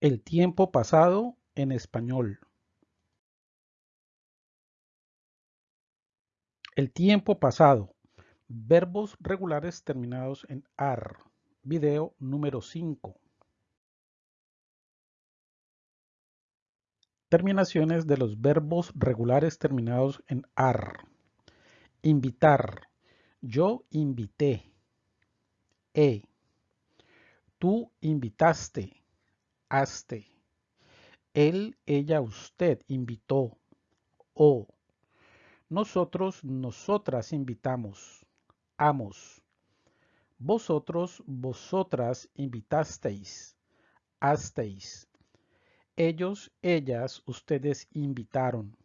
El tiempo pasado en español. El tiempo pasado. Verbos regulares terminados en AR. Video número 5. Terminaciones de los verbos regulares terminados en AR. Invitar. Yo invité. E. Tú invitaste haste. Él, ella, usted invitó. O. Nosotros, nosotras invitamos. Amos. Vosotros, vosotras invitasteis. Hasteis. Ellos, ellas, ustedes invitaron.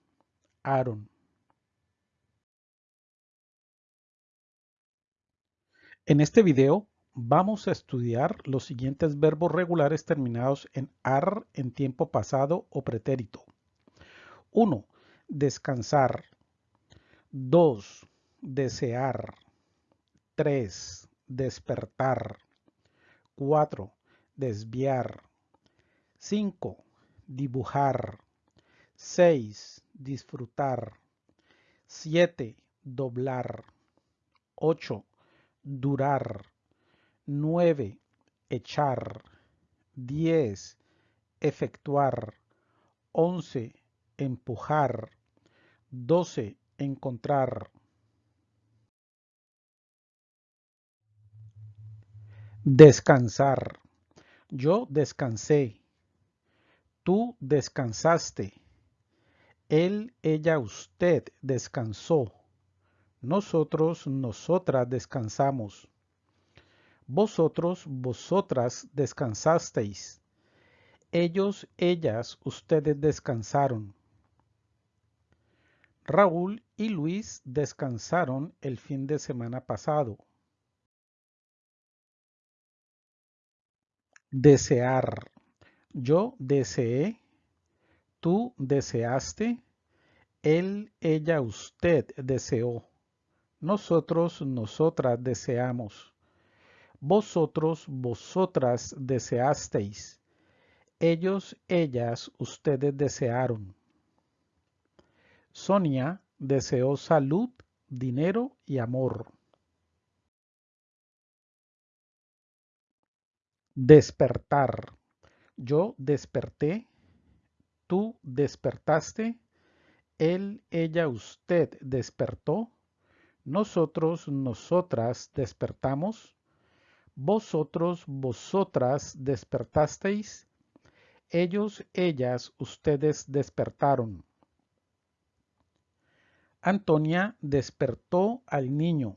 Aaron. En este video Vamos a estudiar los siguientes verbos regulares terminados en AR en tiempo pasado o pretérito. 1. Descansar. 2. Desear. 3. Despertar. 4. Desviar. 5. Dibujar. 6. Disfrutar. 7. Doblar. 8. Durar. 9. Echar. 10. Efectuar. 11. Empujar. 12. Encontrar. Descansar. Yo descansé. Tú descansaste. Él, ella, usted descansó. Nosotros, nosotras descansamos. Vosotros, vosotras descansasteis. Ellos, ellas, ustedes descansaron. Raúl y Luis descansaron el fin de semana pasado. Desear. Yo deseé. Tú deseaste. Él, ella, usted deseó. Nosotros, nosotras deseamos. Vosotros, vosotras deseasteis. Ellos, ellas, ustedes desearon. Sonia deseó salud, dinero y amor. Despertar. Yo desperté. Tú despertaste. Él, ella, usted despertó. Nosotros, nosotras despertamos. Vosotros, vosotras despertasteis, ellos, ellas, ustedes despertaron. Antonia despertó al niño.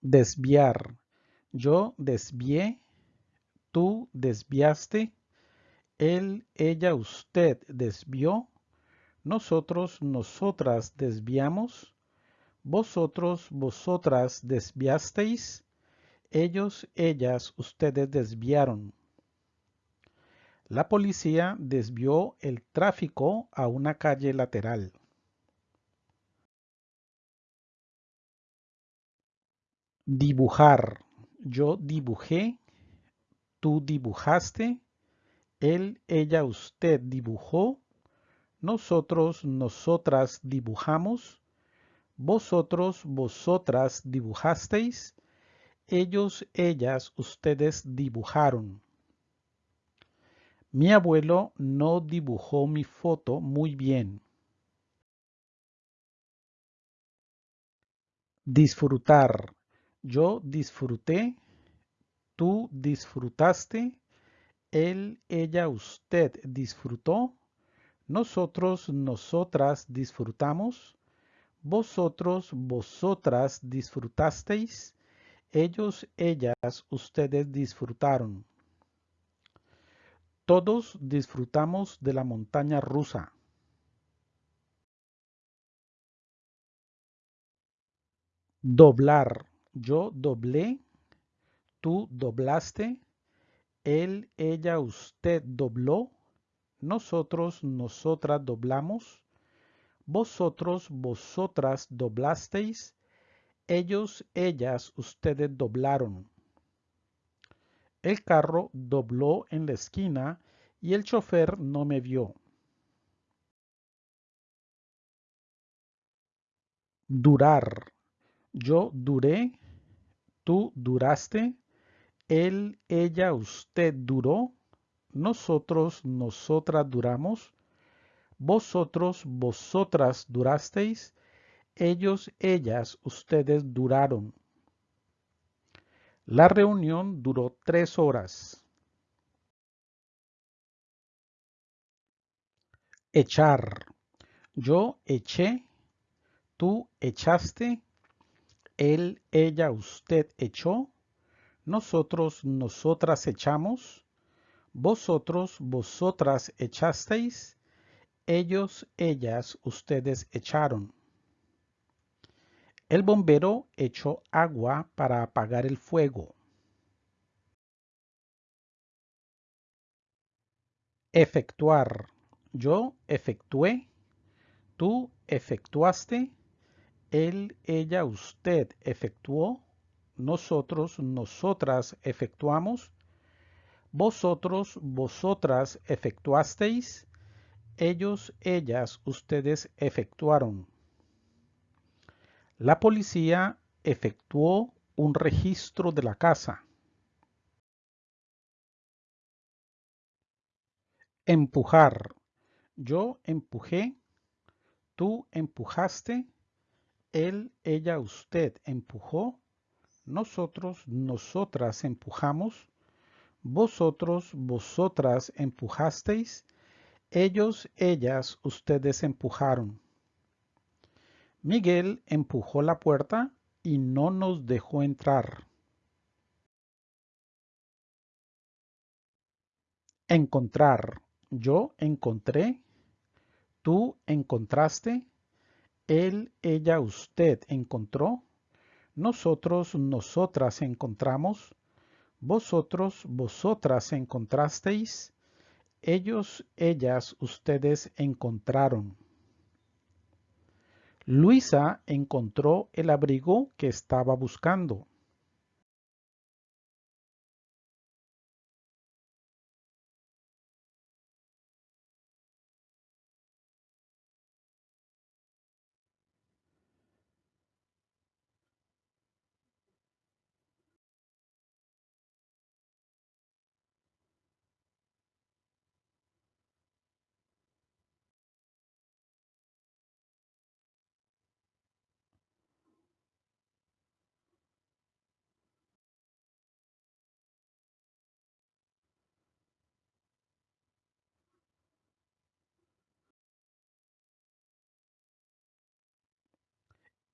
Desviar. Yo desvié, tú desviaste, él, ella, usted desvió, nosotros, nosotras desviamos, vosotros, vosotras desviasteis, ellos, ellas, ustedes desviaron. La policía desvió el tráfico a una calle lateral. Dibujar. Yo dibujé, tú dibujaste, él, ella, usted dibujó, nosotros, nosotras dibujamos, vosotros, vosotras dibujasteis, ellos, ellas, ustedes dibujaron. Mi abuelo no dibujó mi foto muy bien. Disfrutar. Yo disfruté, tú disfrutaste, él, ella, usted disfrutó, nosotros, nosotras disfrutamos, vosotros, vosotras disfrutasteis, ellos, ellas, ustedes disfrutaron. Todos disfrutamos de la montaña rusa. Doblar. Yo doblé, tú doblaste, él, ella, usted dobló, nosotros, nosotras doblamos, vosotros, vosotras doblasteis, ellos, ellas, ustedes doblaron. El carro dobló en la esquina y el chofer no me vio. Durar. Yo duré, tú duraste, él, ella, usted duró, nosotros, nosotras duramos, vosotros, vosotras durasteis, ellos, ellas, ustedes duraron. La reunión duró tres horas. Echar. Yo eché, tú echaste, él, ella, usted echó, nosotros, nosotras echamos, vosotros, vosotras echasteis, ellos, ellas, ustedes echaron. El bombero echó agua para apagar el fuego. Efectuar. Yo efectué, tú efectuaste, él, ella, usted efectuó, nosotros, nosotras efectuamos, vosotros, vosotras efectuasteis, ellos, ellas, ustedes efectuaron. La policía efectuó un registro de la casa. Empujar. Yo empujé, tú empujaste, él, ella, usted empujó, nosotros, nosotras empujamos, vosotros, vosotras empujasteis, ellos, ellas, ustedes empujaron. Miguel empujó la puerta y no nos dejó entrar. Encontrar. Yo encontré, tú encontraste, él, ella, usted encontró, nosotros, nosotras encontramos, vosotros, vosotras encontrasteis, ellos, ellas, ustedes encontraron. Luisa encontró el abrigo que estaba buscando.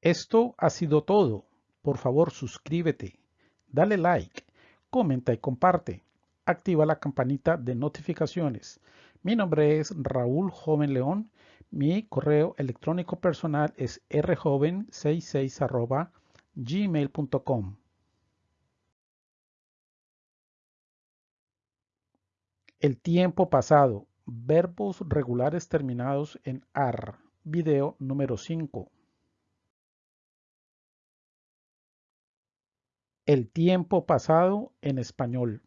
Esto ha sido todo. Por favor, suscríbete, dale like, comenta y comparte. Activa la campanita de notificaciones. Mi nombre es Raúl Joven León. Mi correo electrónico personal es rjoven66 gmail.com. El tiempo pasado. Verbos regulares terminados en AR. Video número 5. El tiempo pasado en español.